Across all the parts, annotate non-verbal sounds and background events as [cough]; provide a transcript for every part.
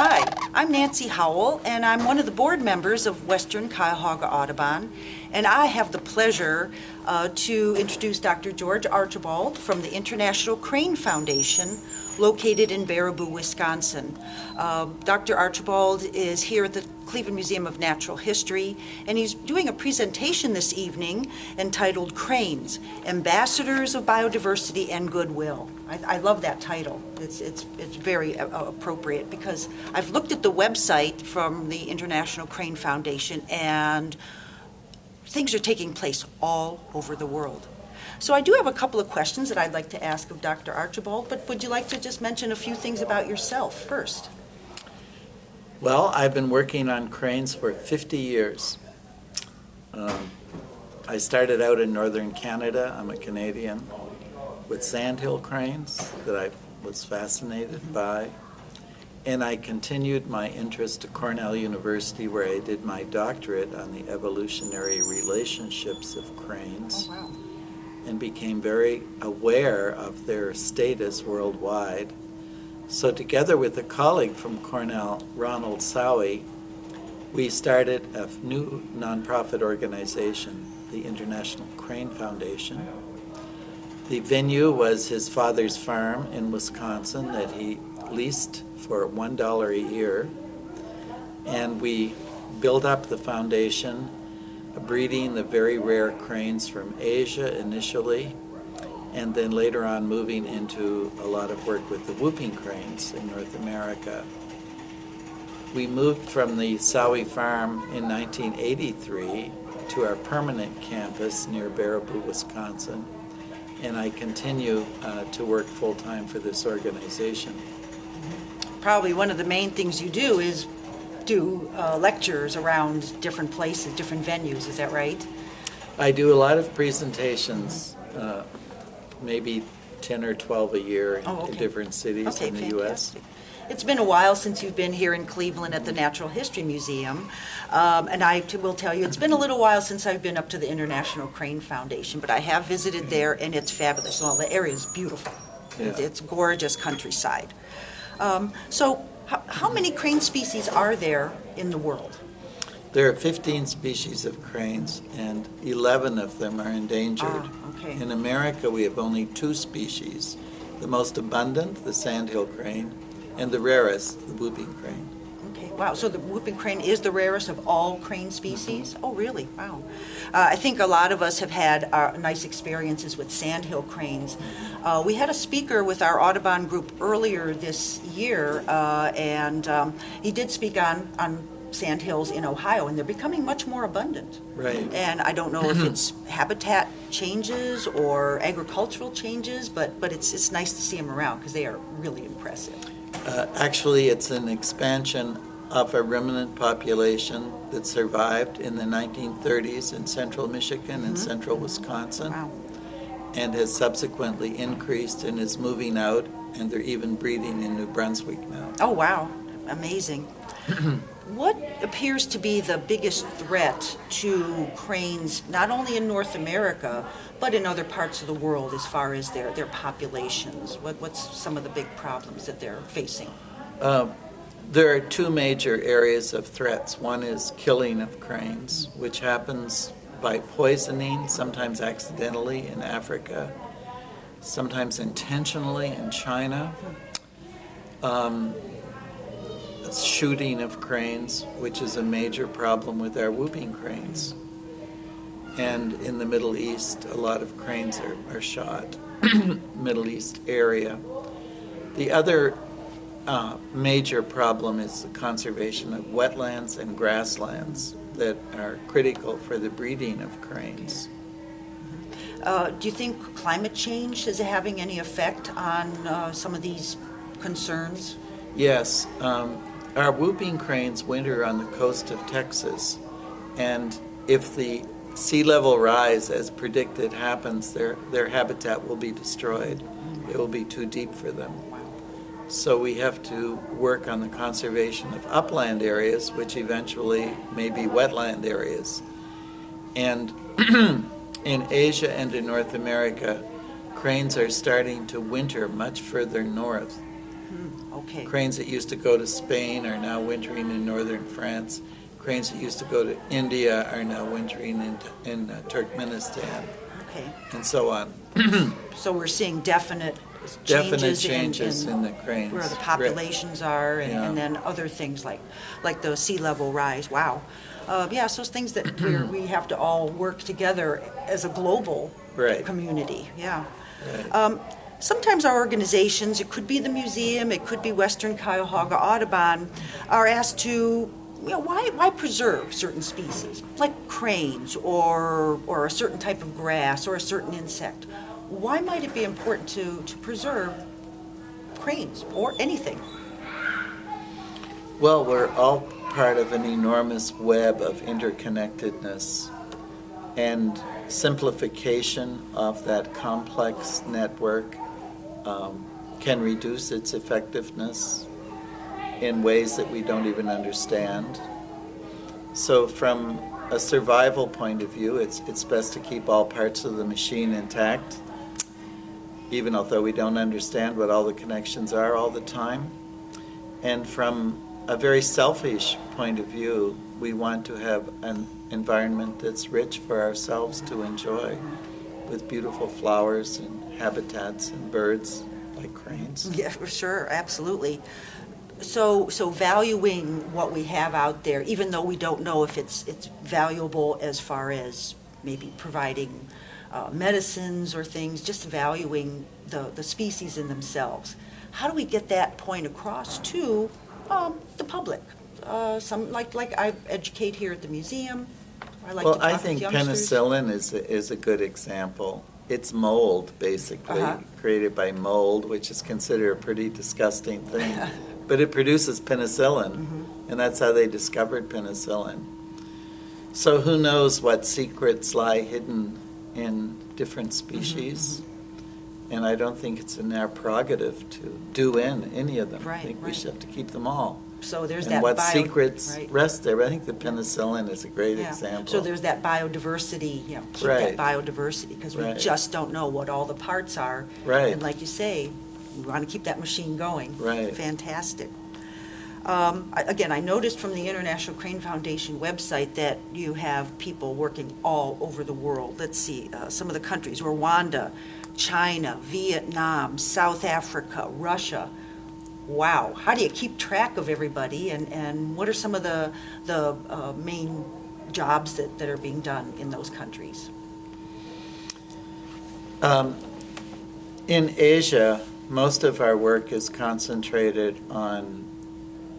Hi, I'm Nancy Howell, and I'm one of the board members of Western Cuyahoga Audubon. And I have the pleasure uh, to introduce Dr. George Archibald from the International Crane Foundation, located in Baraboo, Wisconsin. Uh, Dr. Archibald is here at the Cleveland Museum of Natural History, and he's doing a presentation this evening entitled Cranes, Ambassadors of Biodiversity and Goodwill. I, I love that title. It's, it's, it's very uh, appropriate because I've looked at the website from the International Crane Foundation and things are taking place all over the world. So I do have a couple of questions that I'd like to ask of Dr. Archibald, but would you like to just mention a few things about yourself first? Well, I've been working on cranes for 50 years. Um, I started out in northern Canada, I'm a Canadian, with sandhill cranes that I was fascinated by. And I continued my interest to Cornell University where I did my doctorate on the evolutionary relationships of cranes. Oh, wow and became very aware of their status worldwide. So together with a colleague from Cornell, Ronald Sauey, we started a new nonprofit organization, the International Crane Foundation. The venue was his father's farm in Wisconsin that he leased for $1 a year. And we built up the foundation breeding the very rare cranes from Asia initially, and then later on moving into a lot of work with the whooping cranes in North America. We moved from the Sauey farm in 1983 to our permanent campus near Baraboo, Wisconsin, and I continue uh, to work full-time for this organization. Probably one of the main things you do is do uh, lectures around different places, different venues, is that right? I do a lot of presentations, uh, maybe 10 or 12 a year Oh, in different cities Okay, in the U.S. It's been a while since you've been here in Cleveland at the Natural History Museum, um, and I will tell you, it's been a little while since I've been up to the International Crane Foundation, but I have visited there, and it's fabulous. Well, the area is beautiful. Yeah. It's gorgeous countryside. Um, So how how many crane species are there in the world? There are 15 species of cranes, and 11 of them are endangered. Ah, okay. In America, we have only two species. The most abundant, the sandhill crane, and the rarest, the whooping crane. Okay, wow, so the whooping crane is the rarest of all crane species? Oh, really? Wow. Uh, I think a lot of us have had uh, nice experiences with sandhill cranes. Uh, we had a speaker with our Audubon group earlier this year, uh, and um, he did speak on, on sandhills in Ohio, and they're becoming much more abundant. Right. And I don't know if it's habitat changes or agricultural changes, but, but it's, it's nice to see them around because they are really impressive. Uh, Actually, it's an expansion of a remnant population that survived in the 1930s in central Michigan and central Wisconsin. Wow. and has subsequently increased and is moving out, and they're even breeding in New Brunswick now. Oh, wow, amazing. [clears throat] What appears to be the biggest threat to cranes, not only in North America, but in other parts of the world as far as their, their populations? What, what's some of the big problems that they're facing? Uh, There are two major areas of threats. One is killing of cranes, which happens by poisoning, sometimes accidentally in Africa, sometimes intentionally in China. Um, shooting of cranes, which is a major problem with our whooping cranes. And in the Middle East, a lot of cranes are, are shot, [coughs] Middle East area. The other uh, major problem is the conservation of wetlands and grasslands that are critical for the breeding of cranes. Uh, do you think climate change is having any effect on uh, some of these concerns? Yes, um, our whooping cranes winter on the coast of Texas, and if the sea level rise as predicted happens, their, their habitat will be destroyed. It will be too deep for them. So we have to work on the conservation of upland areas, which eventually may be wetland areas. And [clears throat] in Asia and in North America, cranes are starting to winter much further north Okay. Cranes that used to go to Spain are now wintering in northern France. Cranes that used to go to India are now wintering in, in uh, Turkmenistan, Okay. and so on. [clears throat] So we're seeing definite Definite changes in- changes in in the cranes. where the populations are, and, Yeah. and then other things like, like the sea level rise, wow. Uh, yeah, so it's things that [clears throat] we're, we have to all work together as a global Right. community, yeah. Right. Um, sometimes our organizations, it could be the museum, it could be Western Cuyahoga Audubon, are asked to, you know, why, why preserve certain species, like cranes or, or a certain type of grass or a certain insect? Why might it be important to, to preserve cranes or anything? Well, we're all part of an enormous web of interconnectedness and simplification of that complex network um, can reduce its effectiveness in ways that we don't even understand. So, from a survival point of view, it's, it's best to keep all parts of the machine intact, even although we don't understand what all the connections are all the time. And from a very selfish point of view, we want to have an environment that's rich for ourselves to enjoy with beautiful flowers and habitats and birds like cranes. Yeah, for sure, absolutely. So, so valuing what we have out there, even though we don't know if it's, it's valuable as far as maybe providing uh, medicines or things, just valuing the, the species in themselves. How do we get that point across to um, the public? Uh, Some, like, like I educate here at the museum, I like to Well, I think penicillin is, a- is a good example. It's mold, basically, Uh-huh. created by mold, which is considered a pretty disgusting thing. [laughs] But it produces penicillin, Mm-hmm. and that's how they discovered penicillin. So who knows what secrets lie hidden in different species? And I don't think it's in our prerogative to do in any of them. I Right, think we should have to keep them all. So there's that And what bio- secrets right. rest there. I think the penicillin is a great Yeah. example. So there's that biodiversity, you know, keep Right. that biodiversity, because we Right. just don't know what all the parts are. Right. And like you say, we want to keep that machine going. Right. Fantastic. Um, Again, I noticed from the International Crane Foundation website that you have people working all over the world. Let's see, uh, some of the countries, Rwanda, China, Vietnam, South Africa, Russia. Wow, how do you keep track of everybody, and, and what are some of the, the uh, main jobs that, that are being done in those countries? Um, In Asia, most of our work is concentrated on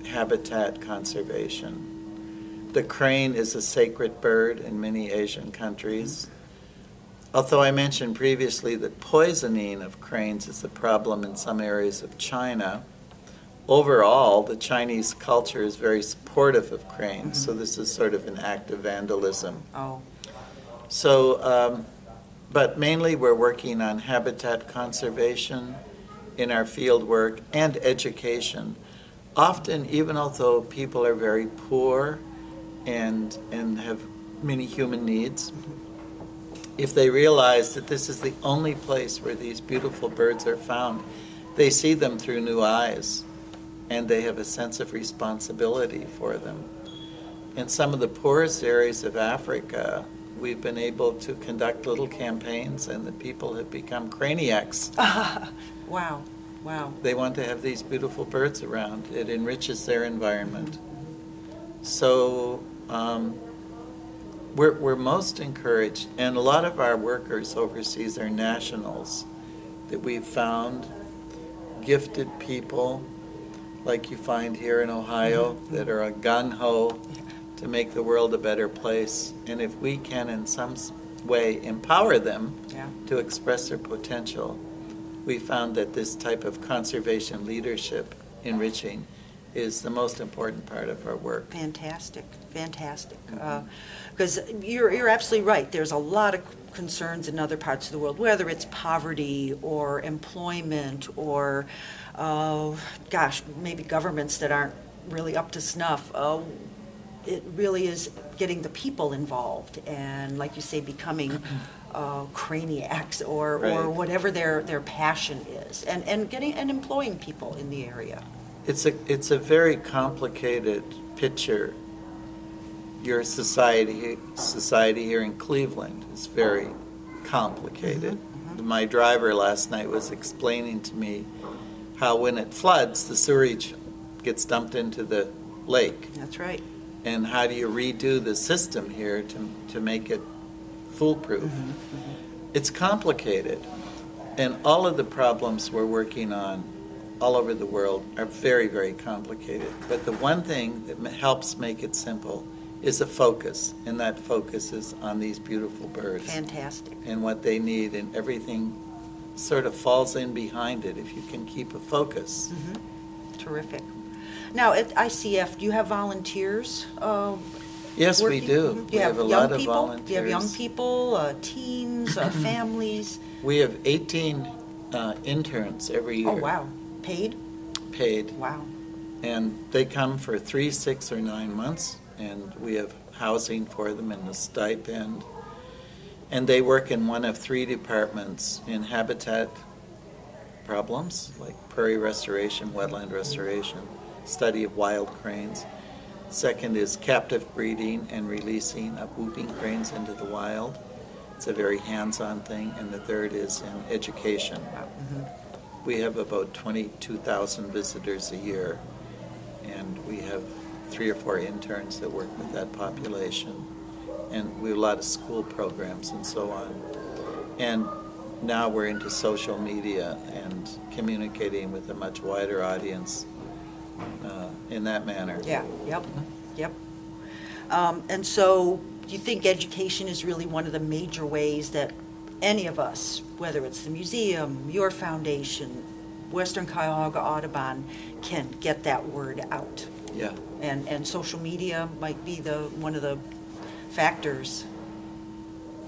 habitat conservation. The crane is a sacred bird in many Asian countries. Although I mentioned previously that poisoning of cranes is a problem in some areas of China, overall, the Chinese culture is very supportive of cranes, so this is sort of an act of vandalism. Oh, So, um, but mainly we're working on habitat conservation in our field work and education. Often, even although people are very poor and, and have many human needs, if they realize that this is the only place where these beautiful birds are found, they see them through new eyes and they have a sense of responsibility for them. In some of the poorest areas of Africa, we've been able to conduct little campaigns and the people have become craniacs. [laughs] wow, wow. They want to have these beautiful birds around. It enriches their environment. So um, we're, we're most encouraged, and a lot of our workers overseas are nationals that we've found, gifted people like you find here in Ohio that are a gung ho to make the world a better place. And if we can, in some way, empower them Yeah. to express their potential, we found that this type of conservation leadership enriching is the most important part of our work. Fantastic, fantastic. Because you're, you're absolutely right. There's a lot of concerns in other parts of the world, whether it's poverty or employment or, uh, gosh, maybe governments that aren't really up to snuff. Uh, it really is getting the people involved and, like you say, becoming [clears throat] uh, craniacs or, or whatever their, their passion is, and, and getting, and employing people in the area. It's a, it's a very complicated picture. Your society, society here in Cleveland is very complicated. My driver last night was explaining to me how when it floods, the sewage gets dumped into the lake. That's right. And how do you redo the system here to, to make it foolproof? Mm-hmm, mm-hmm. It's complicated. And all of the problems we're working on all over the world are very, very complicated. But the one thing that helps make it simple is a focus, and that focus is on these beautiful birds Fantastic. and what they need, and everything sort of falls in behind it if you can keep a focus. Mm-hmm. Terrific. Now, at ICF, do you have volunteers? uh, Yes, we working? do. Do We you have a young lot of people? volunteers. Do you have young people, uh, teens, uh, [clears throat] families? We have 18 uh, interns every year. Oh, wow. Paid? Paid. Wow. And they come for three, six, or nine months, and we have housing for them and a stipend. And they work in one of three departments in habitat problems, like prairie restoration, wetland restoration, study of wild cranes. Second is captive breeding and releasing of whooping cranes into the wild. It's a very hands-on thing. And the third is in education. Mm-hmm. We have about 22,000 visitors a year, and we have three or four interns that work with that population. And we have a lot of school programs and so on. And now we're into social media and communicating with a much wider audience uh, in that manner. Yeah, yep, yep. Um, And so, do you think education is really one of the major ways that any of us, whether it's the museum, your foundation, Western Cuyahoga Audubon, can get that word out? Yeah. And, and social media might be the, one of the factors.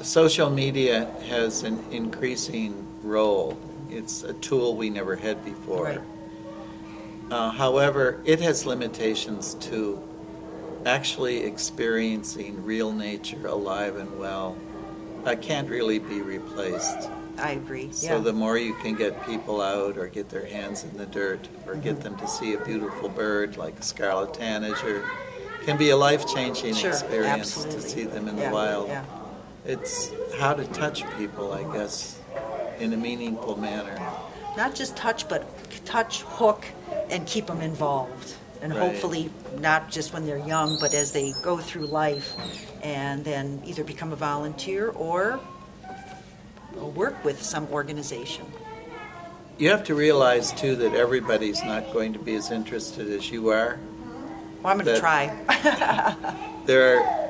Social media has an increasing role. It's a tool we never had before. Right. Uh, however, it has limitations to actually experiencing real nature alive and well. That can't really be replaced. I agree, yeah. So the more you can get people out or get their hands in the dirt or Mm-hmm. get them to see a beautiful bird like a scarlet tanager can be a life-changing Sure, experience to see them in Yeah, the wild. yeah. It's how to touch people, I guess, in a meaningful manner. Not just touch, but touch, hook, and keep them involved. And Right. hopefully, not just when they're young, but as they go through life, and then either become a volunteer or work with some organization. You have to realize too that everybody's not going to be as interested as you are. Well, I'm going to try. [laughs] [laughs] There are,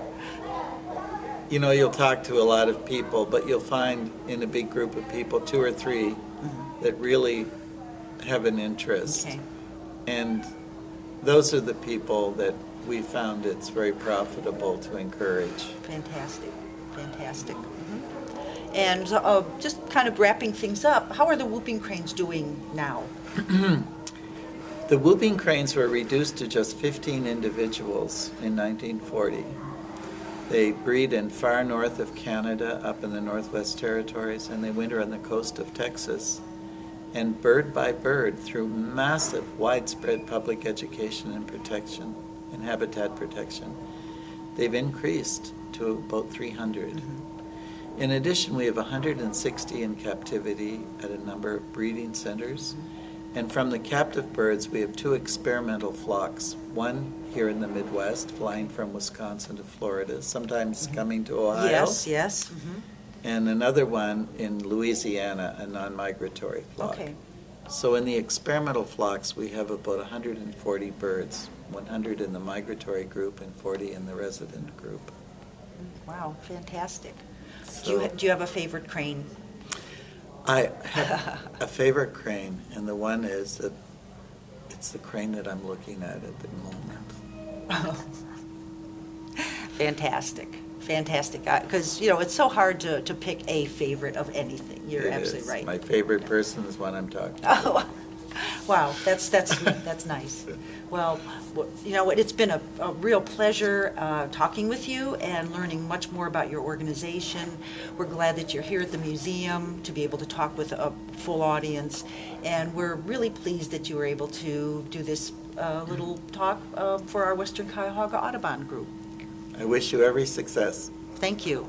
you know, you'll talk to a lot of people, but you'll find in a big group of people, two or three, mm-hmm. that really have an interest. Okay. And those are the people that we found it's very profitable to encourage. Fantastic, fantastic. Mhm. And uh, just kind of wrapping things up, how are the whooping cranes doing now? [clears throat] The whooping cranes were reduced to just 15 individuals in 1940. They breed in far north of Canada, up in the Northwest Territories, and they winter on the coast of Texas. And bird by bird, through massive, widespread public education and protection and habitat protection, they've increased to about 300. Mm-hmm. In addition, we have 160 in captivity at a number of breeding centers. Mm-hmm. And from the captive birds, we have two experimental flocks. One here in the Midwest, flying from Wisconsin to Florida, sometimes mm-hmm. coming to Ohio. Yes, yes. mhm. And another one in Louisiana, a non-migratory flock. Okay, So in the experimental flocks, we have about 140 birds, 100 in the migratory group and 40 in the resident group. wow, fantastic. Do you, do you have a favorite crane? I have a favorite crane, and the one is that it's the crane that I'm looking at at the moment. [laughs] Fantastic, fantastic. guy Because, you know, it's so hard to, to pick a favorite of anything. You're It absolutely is. right. My favorite person is one I'm talking to. Oh, [laughs] Wow, that's, that's, that's nice. Well, you know what, it's been a, a real pleasure uh, talking with you and learning much more about your organization. We're glad that you're here at the museum to be able to talk with a full audience. And we're really pleased that you were able to do this uh, little talk uh, for our Western Cuyahoga Audubon group. I wish you every success. Thank you.